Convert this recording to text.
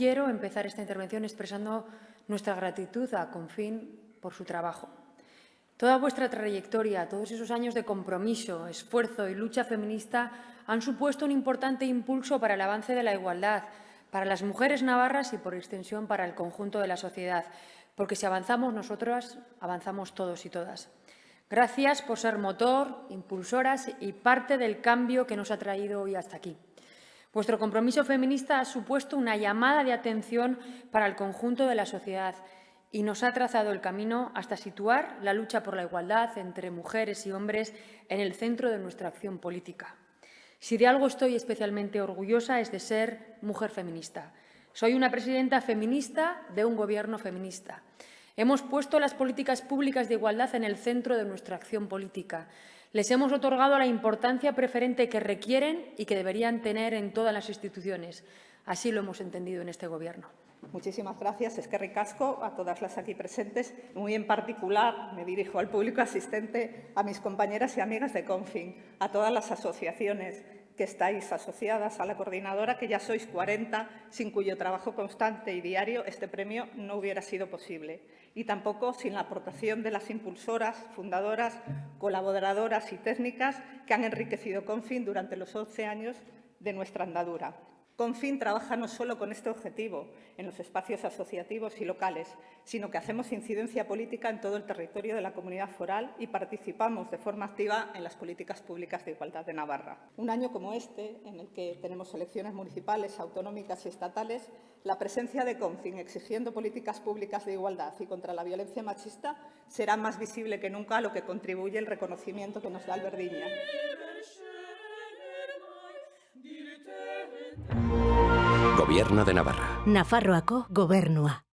quiero empezar esta intervención expresando nuestra gratitud a Confin por su trabajo. Toda vuestra trayectoria, todos esos años de compromiso, esfuerzo y lucha feminista han supuesto un importante impulso para el avance de la igualdad, para las mujeres navarras y, por extensión, para el conjunto de la sociedad, porque si avanzamos nosotras, avanzamos todos y todas. Gracias por ser motor, impulsoras y parte del cambio que nos ha traído hoy hasta aquí. Vuestro compromiso feminista ha supuesto una llamada de atención para el conjunto de la sociedad y nos ha trazado el camino hasta situar la lucha por la igualdad entre mujeres y hombres en el centro de nuestra acción política. Si de algo estoy especialmente orgullosa es de ser mujer feminista. Soy una presidenta feminista de un gobierno feminista. Hemos puesto las políticas públicas de igualdad en el centro de nuestra acción política. Les hemos otorgado la importancia preferente que requieren y que deberían tener en todas las instituciones. Así lo hemos entendido en este Gobierno. Muchísimas gracias. Es que ricasco a todas las aquí presentes. Muy en particular me dirijo al público asistente, a mis compañeras y amigas de Confin, a todas las asociaciones que estáis asociadas a la coordinadora, que ya sois 40, sin cuyo trabajo constante y diario este premio no hubiera sido posible. Y tampoco sin la aportación de las impulsoras, fundadoras, colaboradoras y técnicas que han enriquecido Confin durante los 11 años de nuestra andadura. Confin trabaja no solo con este objetivo en los espacios asociativos y locales, sino que hacemos incidencia política en todo el territorio de la comunidad foral y participamos de forma activa en las políticas públicas de igualdad de Navarra. Un año como este, en el que tenemos elecciones municipales, autonómicas y estatales, la presencia de Confin exigiendo políticas públicas de igualdad y contra la violencia machista será más visible que nunca a lo que contribuye el reconocimiento que nos da Alberdiña. Gobierno de Navarra. Nafarroako gobernua.